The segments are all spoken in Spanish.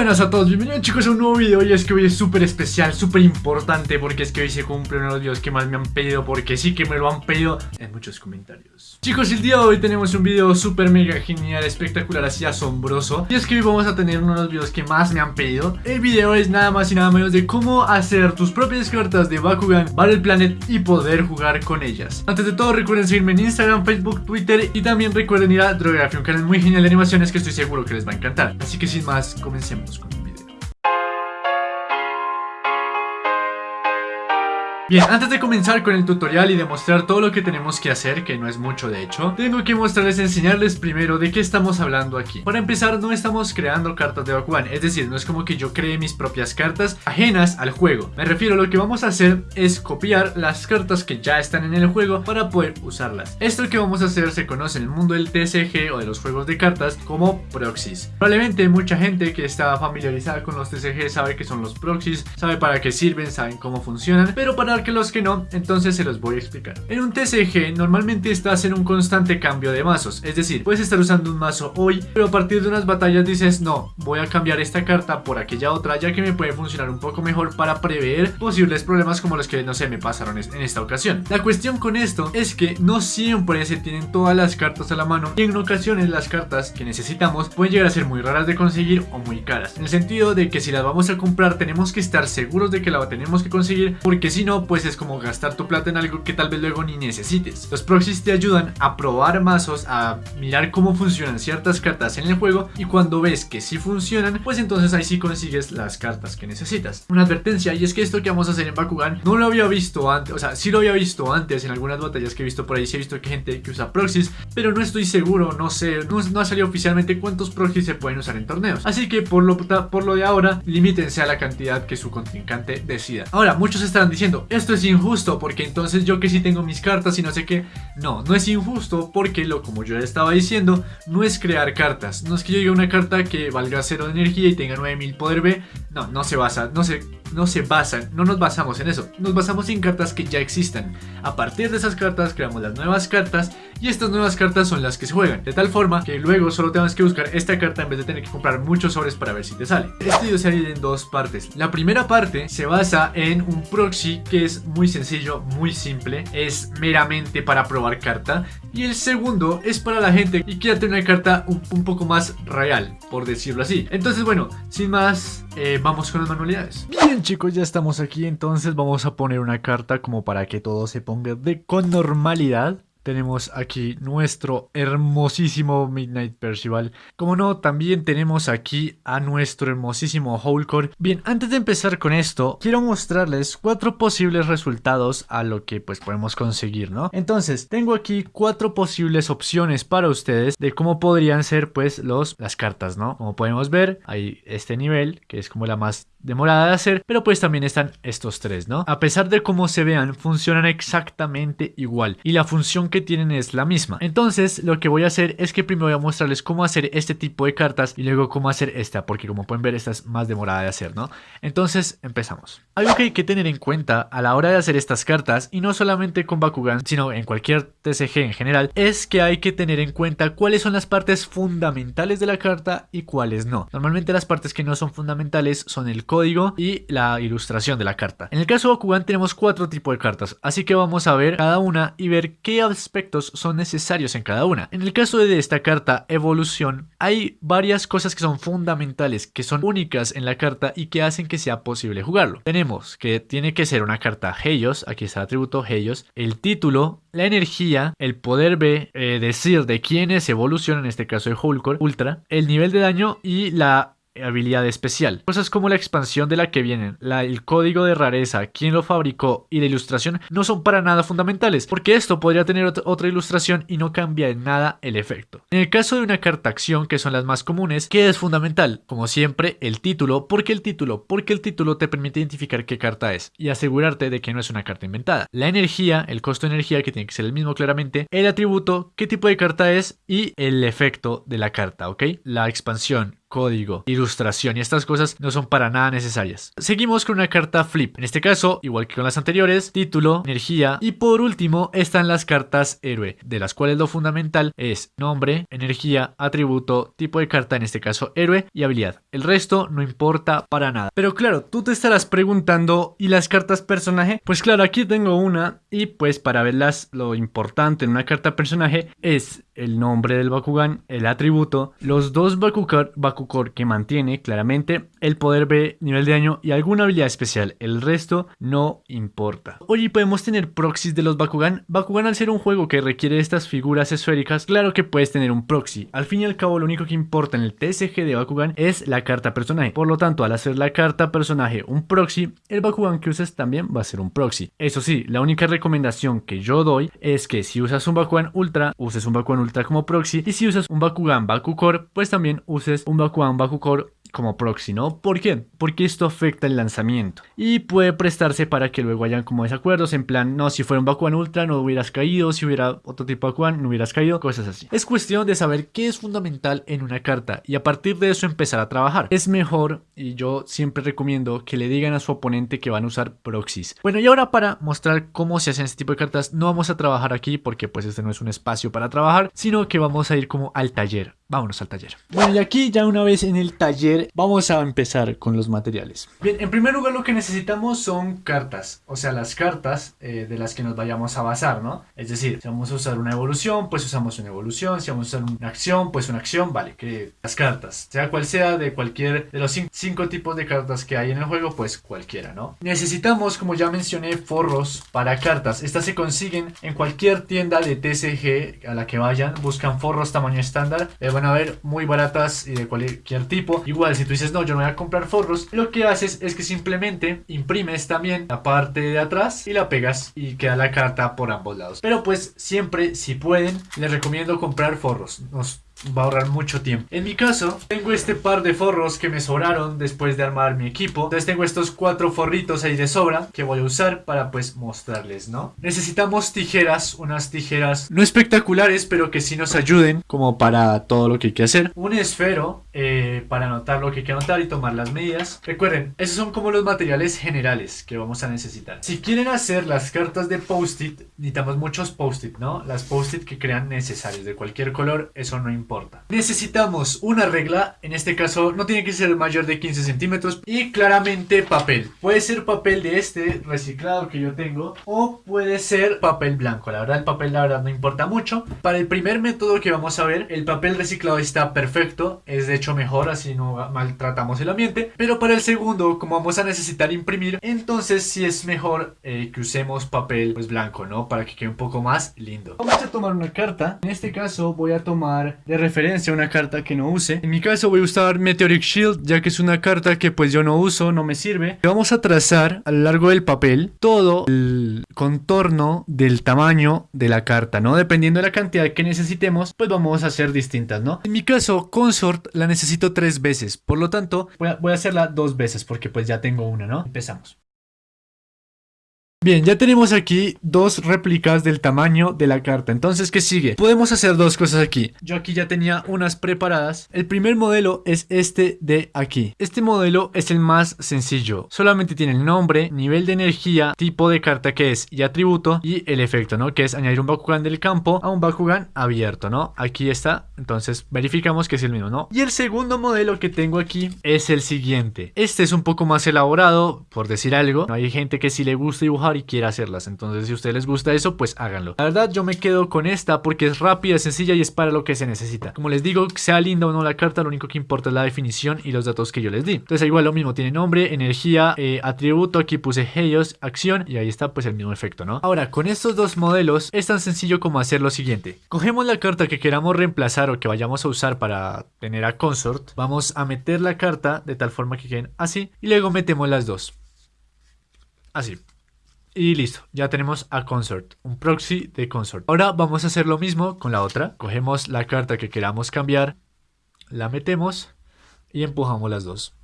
buenas a todos, bienvenidos chicos a un nuevo video. Y es que hoy es súper especial, súper importante porque es que hoy se cumple uno de los videos que más me han pedido porque sí que me lo han pedido en muchos comentaririos Chicos, el día de hoy tenemos un video súper mega genial, espectacular, así asombroso. Y es que hoy vamos a tener uno de los videos que más me han pedido. El video es nada más y nada menos de cómo hacer tus propias cartas de Bakugan, Battle Planet y poder jugar con ellas. Antes de todo recuerden seguirme en Instagram, Facebook, Twitter y también recuerden ir a Drography, un canal muy genial de animaciones que estoy seguro que les va a encantar. Así que sin más, comencemos con Bien, antes de comenzar con el tutorial y demostrar todo lo que tenemos que hacer, que no es mucho de hecho, tengo que mostrarles, enseñarles primero de qué estamos hablando aquí. Para empezar, no estamos creando cartas de Bakugan, es decir, no es como que yo cree mis propias cartas ajenas al juego. Me refiero, lo que vamos a hacer es copiar las cartas que ya están en el juego para poder usarlas. Esto que vamos a hacer se conoce en el mundo del TCG o de los juegos de cartas como proxies. Probablemente mucha gente que está familiarizada con los TCG sabe que son los proxies, sabe para qué sirven, saben cómo funcionan, pero para que los que no, entonces se los voy a explicar. En un TCG normalmente estás en un constante cambio de mazos, es decir, puedes estar usando un mazo hoy, pero a partir de unas batallas dices, no, voy a cambiar esta carta por aquella otra, ya que me puede funcionar un poco mejor para prever posibles problemas como los que, no sé, me pasaron en esta ocasión. La cuestión con esto es que no siempre se tienen todas las cartas a la mano y en ocasiones las cartas que necesitamos pueden llegar a ser muy raras de conseguir o muy caras, en el sentido de que si las vamos a comprar tenemos que estar seguros de que la tenemos que conseguir, porque si no, pues es como gastar tu plata en algo que tal vez luego ni necesites. Los proxies te ayudan a probar mazos, a mirar cómo funcionan ciertas cartas en el juego y cuando ves que sí funcionan, pues entonces ahí sí consigues las cartas que necesitas. Una advertencia y es que esto que vamos a hacer en Bakugan no lo había visto antes, o sea, sí lo había visto antes en algunas batallas que he visto por ahí, sí he visto que hay gente que usa proxies, pero no estoy seguro, no sé, no, ha salido oficialmente cuántos proxies se pueden usar en torneos. Así que por lo, por lo de ahora, limítense a la cantidad que su contrincante decida. Ahora, muchos estarán diciendo, esto es injusto porque entonces yo que sí tengo mis cartas y no sé qué. No, no es injusto porque lo como yo estaba diciendo, no es crear cartas. No es que yo diga una carta que valga cero de energía y tenga 9000 poder B. No, no se basa, no se no se basan, no nos basamos en eso, nos basamos en cartas que ya existan. A partir de esas cartas creamos las nuevas cartas y estas nuevas cartas son las que se juegan, de tal forma que luego solo tenemos que buscar esta carta en vez de tener que comprar muchos sobres para ver si te sale. Este video se divide en dos partes. La primera parte se basa en un proxy que es muy sencillo, muy simple, es meramente para probar carta y el segundo es para la gente que quiera tener una carta un, poco más real, por decirlo así. Entonces bueno, sin más, eh, vamos con las manualidades. Bien chicos, ya estamos aquí, entonces vamos a poner una carta como para que todo se ponga de con normalidad. Tenemos aquí nuestro hermosísimo Midnight Percival. Como no, también tenemos aquí a nuestro hermosísimo Howlcore. Bien, antes de empezar con esto, quiero mostrarles cuatro posibles resultados a lo que pues podemos conseguir, ¿no? Entonces, tengo aquí cuatro posibles opciones para ustedes de cómo podrían ser pues los, las cartas, ¿no? Como podemos ver, hay este nivel, que es como la más demorada de hacer, pero pues también están estos tres, ¿no? A pesar de cómo se vean, funcionan exactamente igual y la función que tienen es la misma. Entonces, lo que voy a hacer es que primero voy a mostrarles cómo hacer este tipo de cartas y luego cómo hacer esta, porque como pueden ver, esta es más demorada de hacer, ¿no? Entonces, empezamos. Algo que hay que tener en cuenta a la hora de hacer estas cartas, y no solamente con Bakugan, sino en cualquier TCG en general, es que hay que tener en cuenta cuáles son las partes fundamentales de la carta y cuáles no. Normalmente las partes que no son fundamentales son el código y la ilustración de la carta. En el caso de Bakugan tenemos cuatro tipos de cartas, así que vamos a ver cada una y ver qué aspectos son necesarios en cada una. En el caso de esta carta Evolución, hay varias cosas que son fundamentales, que son únicas en la carta y que hacen que sea posible jugarlo. Tenemos que tiene que ser una carta Heios, aquí está el atributo Heios, el título, la energía, el poder B, eh, decir de quién es evolución, en este caso de Hulkor, Ultra, el nivel de daño y la habilidad especial. Cosas como la expansión de la que vienen, el código de rareza, quién lo fabricó y la ilustración no son para nada fundamentales, porque esto podría tener otra ilustración y no cambia en nada el efecto. En el caso de una carta acción, que son las más comunes, ¿qué es fundamental? Como siempre, el título. ¿Por qué el título? Porque el título te permite identificar qué carta es y asegurarte de que no es una carta inventada. La energía, el costo de energía, que tiene que ser el mismo claramente, el atributo, qué tipo de carta es y el efecto de la carta, ¿ok? La expansión, código, ilustración y estas cosas no son para nada necesarias. Seguimos con una carta flip. En este caso, igual que con las anteriores, título, energía y por último están las cartas héroe, de las cuales lo fundamental es nombre, energía, atributo, tipo de carta, en este caso héroe y habilidad. El resto no importa para nada. Pero claro, tú te estarás preguntando, ¿y las cartas personaje? Pues claro, aquí tengo una y pues para verlas lo importante en una carta personaje es el nombre del Bakugan, el atributo, los dos Bakukar, Bakukor que mantiene claramente, el poder B, nivel de daño y alguna habilidad especial. El resto no importa. Oye, podemos tener proxies de los Bakugan. Bakugan al ser un juego que requiere estas figuras esféricas, claro que puedes tener un proxy. Al fin y al cabo, lo único que importa en el TSG de Bakugan es la carta personaje. Por lo tanto, al hacer la carta personaje un proxy, el Bakugan que uses también va a ser un proxy. Eso sí, la única recomendación que yo doy es que si usas un Bakugan Ultra, uses un Bakugan Ultra como proxy. Y si usas un Bakugan Bakukor, pues también uses un Bakugan Bakukor como proxy, ¿no? ¿Por qué? Porque esto afecta el lanzamiento y puede prestarse para que luego hayan como desacuerdos en plan, no, si fuera un Bakugan Ultra no hubieras caído, si hubiera otro tipo de Bakugan no hubieras caído, cosas así. Es cuestión de saber qué es fundamental en una carta y a partir de eso empezar a trabajar. Es mejor y yo siempre recomiendo que le digan a su oponente que van a usar proxies. Bueno, y ahora para mostrar cómo se hacen este tipo de cartas, no vamos a trabajar aquí porque pues este no es un espacio para trabajar, sino que vamos a ir como al taller. Vámonos al taller. Bueno, y aquí ya una vez en el taller vamos a empezar con los materiales. Bien, en primer lugar lo que necesitamos son cartas, o sea, las cartas eh, de las que nos vayamos a basar, ¿no? Es decir, si vamos a usar una evolución, pues usamos una evolución, si vamos a usar una acción, pues una acción, vale, que las cartas, sea cual sea, de cualquier de los cinco tipos de cartas que hay en el juego, pues cualquiera, ¿no? Necesitamos, como ya mencioné, forros para cartas. Estas se consiguen en cualquier tienda de TCG a la que vayan, buscan forros tamaño estándar, eh, van a ver muy baratas y de cualquier tipo. Igual, si tú dices, no, yo no voy a comprar forros, lo que haces es que simplemente imprimes también la parte de atrás y la pegas y queda la carta por ambos lados. Pero pues siempre, si pueden, les recomiendo comprar forros. Nos va a ahorrar mucho tiempo. En mi caso, tengo este par de forros que me sobraron después de armar mi equipo. Entonces tengo estos cuatro forritos ahí de sobra que voy a usar para pues mostrarles, ¿no? Necesitamos tijeras, unas tijeras no espectaculares, pero que sí nos ayuden como para todo lo que hay que hacer. Un esfero eh, para anotar lo que hay que anotar y tomar las medidas. Recuerden, esos son como los materiales generales que vamos a necesitar. Si quieren hacer las cartas de post-it, necesitamos muchos post-it, ¿no? Las post-it que crean necesarios de cualquier color, eso no importa Necesitamos una regla, en este caso no tiene que ser mayor de 15 centímetros y claramente papel. Puede ser papel de este reciclado que yo tengo o puede ser papel blanco. La verdad el papel la verdad no importa mucho. Para el primer método que vamos a ver, el papel reciclado está perfecto, es de hecho mejor así no maltratamos el ambiente. Pero para el segundo, como vamos a necesitar imprimir, entonces sí es mejor eh, que usemos papel pues blanco, ¿no? Para que quede un poco más lindo. Vamos a tomar una carta, en este caso voy a tomar de referencia a una carta que no use. En mi caso voy a usar Meteoric Shield, ya que es una carta que pues yo no uso, no me sirve. Vamos a trazar a lo largo del papel todo el contorno del tamaño de la carta, ¿no? Dependiendo de la cantidad que necesitemos, pues vamos a hacer distintas, ¿no? En mi caso, Consort la necesito tres veces, por lo tanto voy a, hacerla dos veces porque pues ya tengo una, ¿no? Empezamos. Bien, ya tenemos aquí dos réplicas del tamaño de la carta. Entonces, ¿qué sigue? Podemos hacer dos cosas aquí. Yo aquí ya tenía unas preparadas. El primer modelo es este de aquí. Este modelo es el más sencillo. Solamente tiene el nombre, nivel de energía, tipo de carta que es y atributo y el efecto, ¿no? Que es añadir un Bakugan del campo a un Bakugan abierto, ¿no? Aquí está. Entonces, verificamos que es el mismo, ¿no? Y el segundo modelo que tengo aquí es el siguiente. Este es un poco más elaborado, por decir algo. Hay gente que si le gusta dibujar y quiere hacerlas. Entonces, si a ustedes les gusta eso, pues háganlo. La verdad, yo me quedo con esta porque es rápida, sencilla y es para lo que se necesita. Como les digo, sea linda o no la carta, lo único que importa es la definición y los datos que yo les di. Entonces, igual lo mismo, tiene nombre, energía, eh, atributo, aquí puse Heios, acción y ahí está pues el mismo efecto, ¿no? Ahora, con estos dos modelos es tan sencillo como hacer lo siguiente. Cogemos la carta que queramos reemplazar o que vayamos a usar para tener a Consort. Vamos a meter la carta de tal forma que queden así y luego metemos las dos. Así. Y listo, ya tenemos a Consort, un proxy de Consort. Ahora vamos a hacer lo mismo con la otra. Cogemos la carta que queramos cambiar, la metemos y empujamos las dos.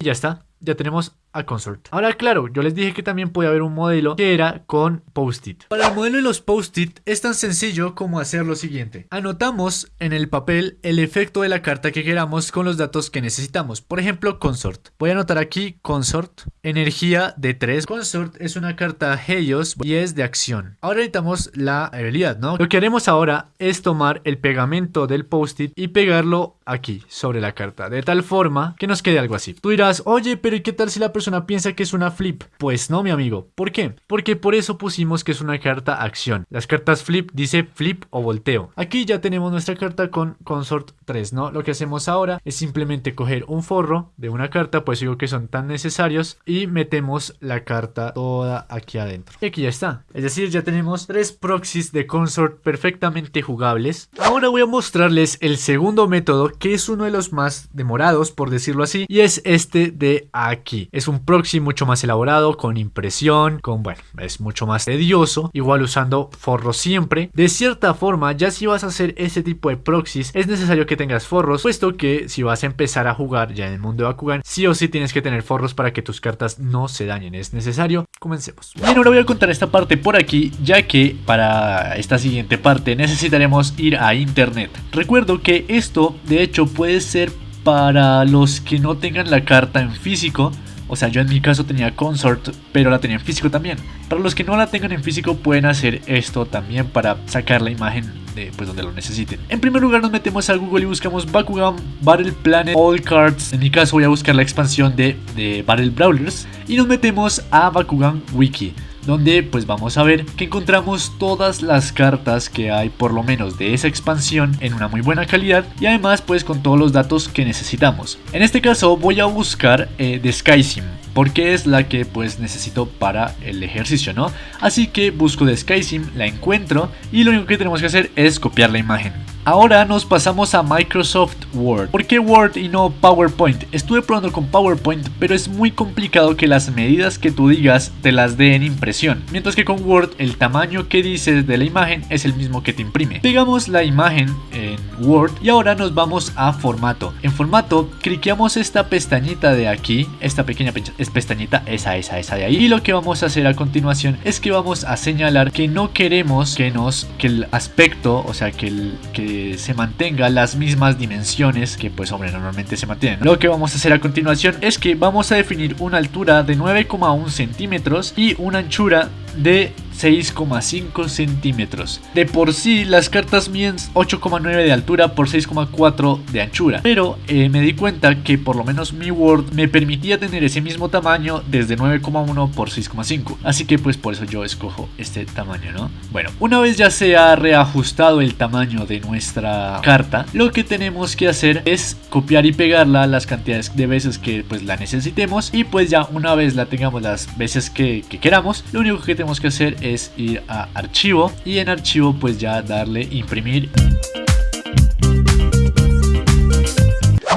Y ya está, ya tenemos a Consort. Ahora claro, yo les dije que también podía haber un modelo que era con post-it. Para el modelo de los post-it es tan sencillo como hacer lo siguiente. Anotamos en el papel el efecto de la carta que queramos con los datos que necesitamos. Por ejemplo, Consort. Voy a anotar aquí Consort, energía de 3. Consort es una carta Helios y es de acción. Ahora necesitamos la habilidad, ¿no? Lo que haremos ahora es tomar el pegamento del post-it y pegarlo aquí, sobre la carta, de tal forma que nos quede algo así. Tú dirás, oye, pero ¿y qué tal si la persona piensa que es una flip? Pues no, mi amigo. ¿Por qué? Porque por eso pusimos que es una carta acción. Las cartas flip dice flip o volteo. Aquí ya tenemos nuestra carta con consort 3, ¿no? Lo que hacemos ahora es simplemente coger un forro de una carta, pues digo que son tan necesarios, y metemos la carta toda aquí adentro. Y aquí ya está. Es decir, ya tenemos tres proxies de consort perfectamente jugables. Ahora voy a mostrarles el segundo método que es uno de los más demorados, por decirlo así, y es este de aquí. Es un proxy mucho más elaborado, con impresión, con, bueno, es mucho más tedioso, igual usando forros siempre. De cierta forma, ya si vas a hacer ese tipo de proxies, es necesario que tengas forros, puesto que si vas a empezar a jugar ya en el mundo de Bakugan, sí o sí tienes que tener forros para que tus cartas no se dañen, es necesario. Comencemos. Bien, ahora voy a contar esta parte por aquí, ya que para esta siguiente parte necesitaremos ir a internet. Recuerdo que esto, de hecho, puede ser para los que no tengan la carta en físico. O sea, yo en mi caso tenía Consort, pero la tenía en físico también. Para los que no la tengan en físico, pueden hacer esto también para sacar la imagen de pues donde lo necesiten. En primer lugar nos metemos a Google y buscamos Bakugan Battle Planet All Cards. En mi caso voy a buscar la expansión de, de Battle Brawlers. Y nos metemos a Bakugan Wiki donde pues vamos a ver que encontramos todas las cartas que hay por lo menos de esa expansión en una muy buena calidad y además pues con todos los datos que necesitamos. En este caso voy a buscar eh, de SkySim porque es la que pues necesito para el ejercicio, ¿no? Así que busco de SkySim, la encuentro y lo único que tenemos que hacer es copiar la imagen. Ahora nos pasamos a Microsoft Word. ¿Por qué Word y no PowerPoint? Estuve probando con PowerPoint, pero es muy complicado que las medidas que tú digas te las dé en impresión. Mientras que con Word el tamaño que dices de la imagen es el mismo que te imprime. Pegamos la imagen en Word y ahora nos vamos a formato. En formato, cliqueamos esta pestañita de aquí, esta pequeña pestañita, esa, esa, esa de ahí. Y lo que vamos a hacer a continuación es que vamos a señalar que no queremos que nos, que el aspecto, o sea, que el, que se mantenga las mismas dimensiones que pues hombre normalmente se mantienen. Lo que vamos a hacer a continuación es que vamos a definir una altura de 9,1 centímetros y una anchura de 6,5 centímetros. De por sí las cartas miden 8,9 de altura por 6,4 de anchura. Pero eh, me di cuenta que por lo menos mi Word me permitía tener ese mismo tamaño desde 9,1 por 6,5. Así que pues por eso yo escojo este tamaño, ¿no? Bueno, una vez ya se ha reajustado el tamaño de nuestra carta, lo que tenemos que hacer es copiar y pegarla las cantidades de veces que pues la necesitemos. Y pues ya una vez la tengamos las veces que, que queramos, lo único que tenemos que hacer es es ir a archivo y en archivo pues ya darle imprimir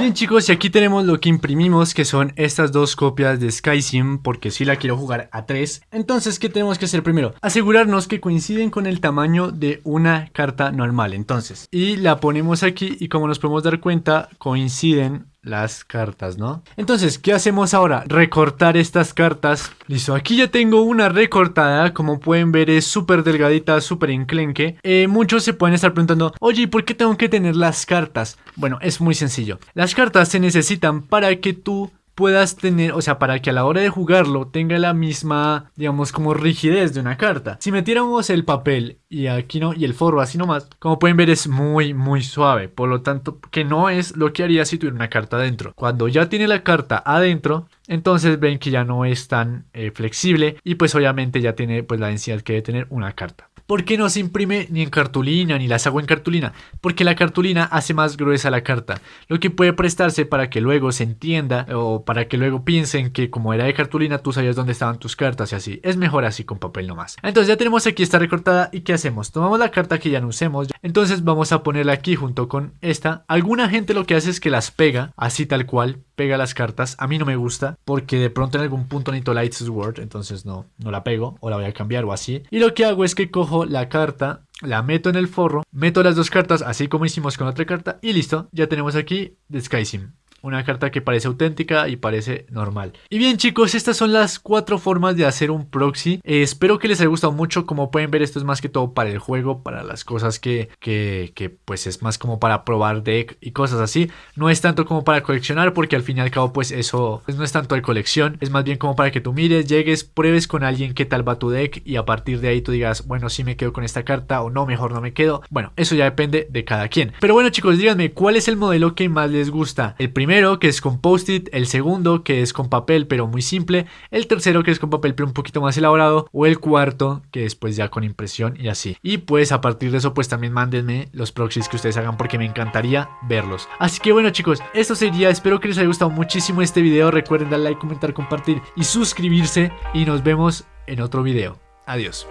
Bien chicos, y aquí tenemos lo que imprimimos, que son estas dos copias de SkySim, porque si la quiero jugar a 3. Entonces, ¿qué tenemos que hacer primero? Asegurarnos que coinciden con el tamaño de una carta normal, entonces. Y la ponemos aquí y como nos podemos dar cuenta, coinciden las cartas, ¿no? Entonces, ¿qué hacemos ahora? Recortar estas cartas. Listo, aquí ya tengo una recortada, como pueden ver es súper delgadita, súper enclenque. Eh, muchos se pueden estar preguntando, oye, ¿por qué tengo que tener las cartas? Bueno, es muy sencillo. Las cartas se necesitan para que tú puedas tener, o sea, para que a la hora de jugarlo tenga la misma, digamos, como rigidez de una carta. Si metiéramos el papel y aquí no, y el forro así nomás, como pueden ver es muy, muy suave, por lo tanto, que no es lo que haría si tuviera una carta adentro. Cuando ya tiene la carta adentro, entonces ven que ya no es tan eh, flexible y pues obviamente ya tiene pues la densidad que debe tener una carta. ¿Por qué no se imprime ni en cartulina ni las hago en cartulina? Porque la cartulina hace más gruesa la carta, lo que puede prestarse para que luego se entienda o para que luego piensen que como era de cartulina tú sabías dónde estaban tus cartas y así. Es mejor así con papel nomás. Entonces ya tenemos aquí esta recortada y ¿qué hacemos? Tomamos la carta que ya no usemos, entonces vamos a ponerla aquí junto con esta. Alguna gente lo que hace es que las pega así tal cual, pega las cartas. A mí no me gusta porque de pronto en algún punto necesito Light's Word, entonces no, no la pego o la voy a cambiar o así. Y lo que hago es que cojo la carta, la meto en el forro, meto las dos cartas así como hicimos con la otra carta y listo, ya tenemos aquí The Sky Sim. Una carta que parece auténtica y parece normal. Y bien chicos, estas son las cuatro formas de hacer un proxy. Eh, espero que les haya gustado mucho. Como pueden ver, esto es más que todo para el juego, para las cosas que, que, que pues es más como para probar deck y cosas así. No es tanto como para coleccionar porque al fin y al cabo pues eso pues no es tanto de colección. Es más bien como para que tú mires, llegues, pruebes con alguien qué tal va tu deck y a partir de ahí tú digas, bueno, si me quedo con esta carta o no, mejor no me quedo. Bueno, eso ya depende de cada quien. Pero bueno chicos, díganme, ¿cuál es el modelo que más les gusta? El primero que es con post-it, el segundo que es con papel pero muy simple, el tercero que es con papel pero un poquito más elaborado o el cuarto que es pues ya con impresión y así. Y pues a partir de eso pues también mándenme los proxies que ustedes hagan porque me encantaría verlos. Así que bueno chicos, esto sería, espero que les haya gustado muchísimo este video, recuerden darle like, comentar, compartir y suscribirse y nos vemos en otro video. Adiós.